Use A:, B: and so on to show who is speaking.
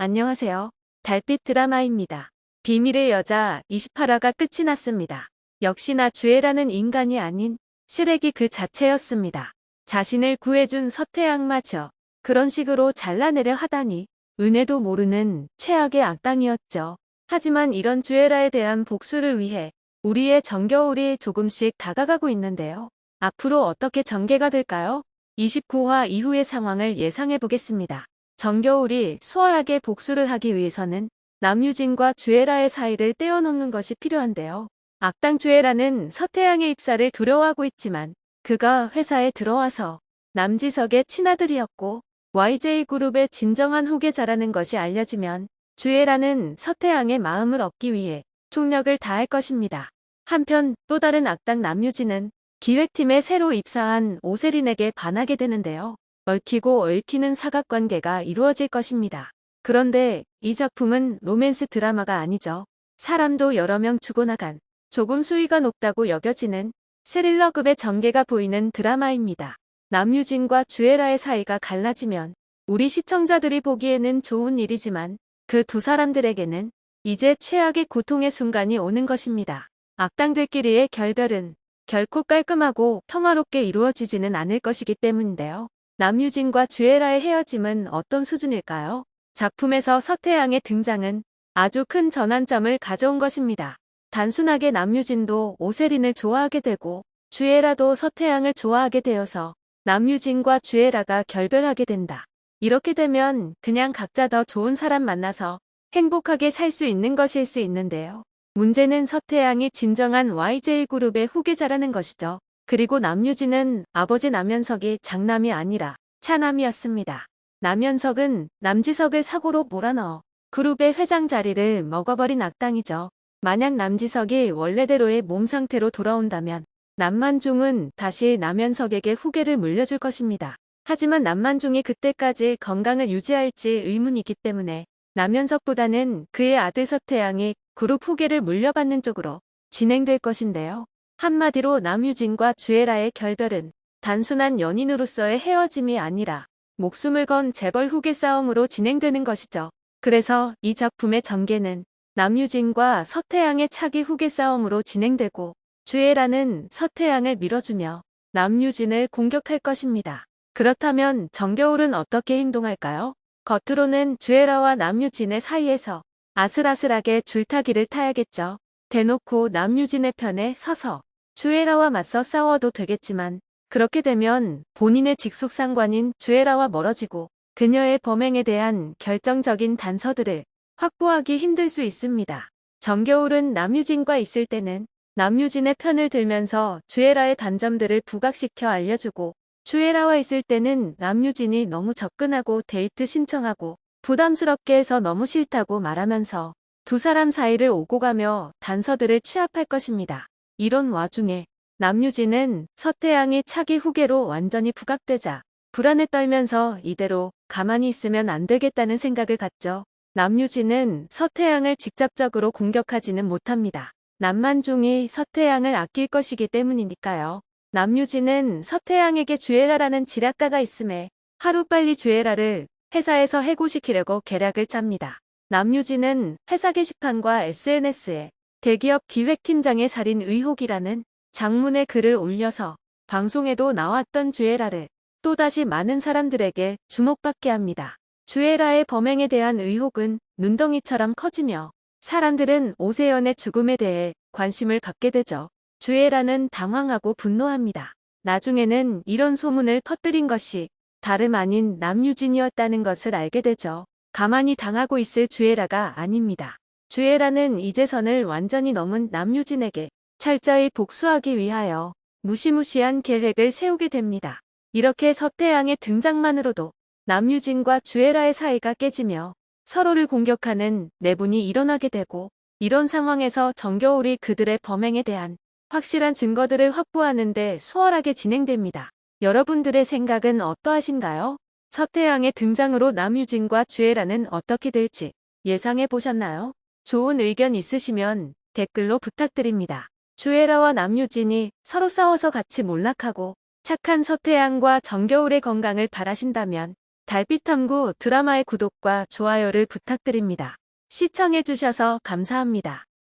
A: 안녕하세요. 달빛 드라마입니다. 비밀의 여자 28화가 끝이 났습니다. 역시나 주애라는 인간이 아닌 시래기 그 자체였습니다. 자신을 구해준 서태양마저 그런 식으로 잘라내려 하다니 은혜도 모르는 최악의 악당이었죠. 하지만 이런 주애라에 대한 복수를 위해 우리의 정겨울이 조금씩 다가가고 있는데요. 앞으로 어떻게 전개가 될까요? 29화 이후의 상황을 예상해 보겠습니다. 정겨울이 수월하게 복수를 하기 위해서는 남유진과 주애라의 사이를 떼어놓는 것이 필요한데요. 악당 주애라는 서태양의 입사를 두려워하고 있지만 그가 회사에 들어와서 남지석의 친아들이었고 YJ그룹의 진정한 후계자라는 것이 알려지면 주애라는 서태양의 마음을 얻기 위해 총력을 다할 것입니다. 한편 또 다른 악당 남유진은 기획팀에 새로 입사한 오세린에게 반하게 되는데요. 얽히고 얽히는 사각관계가 이루어질 것입니다. 그런데 이 작품은 로맨스 드라마가 아니죠. 사람도 여러 명 죽어나간 조금 수위가 높다고 여겨지는 스릴러급의 전개가 보이는 드라마입니다. 남유진과 주애라의 사이가 갈라지면 우리 시청자들이 보기에는 좋은 일이지만 그 두 사람들에게는 이제 최악의 고통의 순간이 오는 것입니다. 악당들끼리의 결별은 결코 깔끔하고 평화롭게 이루어지지는 않을 것이기 때문인데요. 남유진과 주애라의 헤어짐은 어떤 수준일까요? 작품에서 서태양의 등장은 아주 큰 전환점을 가져온 것입니다. 단순하게 남유진도 오세린을 좋아하게 되고 주애라도 서태양을 좋아하게 되어서 남유진과 주애라가 결별하게 된다. 이렇게 되면 그냥 각자 더 좋은 사람 만나서 행복하게 살 수 있는 것일 수 있는데요. 문제는 서태양이 진정한 YJ그룹의 후계자라는 것이죠. 그리고 남유진은 아버지 남현석이 장남이 아니라 차남이었습니다. 남현석은 남지석을 사고로 몰아넣어 그룹의 회장 자리를 먹어버린 악당이죠. 만약 남지석이 원래대로의 몸 상태로 돌아온다면 남만중은 다시 남현석에게 후계를 물려줄 것입니다. 하지만 남만중이 그때까지 건강을 유지할지 의문이기 때문에 남현석보다는 그의 아들 서태양이 그룹 후계를 물려받는 쪽으로 진행될 것인데요. 한마디로 남유진과 주애라의 결별은 단순한 연인으로서의 헤어짐이 아니라 목숨을 건 재벌 후계 싸움으로 진행되는 것이죠. 그래서 이 작품의 전개는 남유진과 서태양의 차기 후계 싸움으로 진행되고 주애라는 서태양을 밀어주며 남유진을 공격할 것입니다. 그렇다면 정겨울은 어떻게 행동할까요? 겉으로는 주애라와 남유진의 사이에서 아슬아슬하게 줄타기를 타야겠죠. 대놓고 남유진의 편에 서서 주애라와 맞서 싸워도 되겠지만 그렇게 되면 본인의 직속 상관인 주애라와 멀어지고 그녀의 범행에 대한 결정적인 단서들을 확보하기 힘들 수 있습니다. 정겨울은 남유진과 있을 때는 남유진의 편을 들면서 주애라의 단점들을 부각시켜 알려주고 주애라와 있을 때는 남유진이 너무 접근하고 데이트 신청하고 부담스럽게 해서 너무 싫다고 말하면서 두 사람 사이를 오고 가며 단서들을 취합할 것입니다. 이런 와중에 남유진은 서태양이 차기 후계로 완전히 부각되자 불안에 떨면서 이대로 가만히 있으면 안 되겠다는 생각을 갖죠. 남유진은 서태양을 직접적으로 공격하지는 못합니다. 남만중이 서태양을 아낄 것이기 때문이니까요. 남유진은 서태양에게 주애라라는 지략가가 있음에 하루빨리 주애라를 회사에서 해고시키려고 계략을 짭니다. 남유진은 회사 게시판과 SNS에 대기업 기획팀장의 살인 의혹이라는 장문의 글을 올려서 방송에도 나왔던 주애라를 또다시 많은 사람들에게 주목받게 합니다. 주애라의 범행에 대한 의혹은 눈덩이처럼 커지며 사람들은 오세연의 죽음에 대해 관심을 갖게 되죠. 주애라는 당황하고 분노합니다. 나중에는 이런 소문을 퍼뜨린 것이 다름 아닌 남유진이었다는 것을 알게 되죠. 가만히 당하고 있을 주애라가 아닙니다. 주애라는 이재선을 완전히 넘은 남유진에게 철저히 복수하기 위하여 무시무시한 계획을 세우게 됩니다. 이렇게 서태양의 등장만으로도 남유진과 주애라의 사이가 깨지며 서로를 공격하는 내분이 일어나게 되고 이런 상황에서 정겨울이 그들의 범행에 대한 확실한 증거들을 확보하는 데 수월하게 진행됩니다. 여러분들의 생각은 어떠하신가요? 서태양의 등장으로 남유진과 주애라는 어떻게 될지 예상해 보셨나요? 좋은 의견 있으시면 댓글로 부탁드립니다. 주애라와 남유진이 서로 싸워서 같이 몰락하고 착한 서태양과 정겨울의 건강을 바라신다면 달빛탐구 드라마의 구독과 좋아요를 부탁드립니다. 시청해주셔서 감사합니다.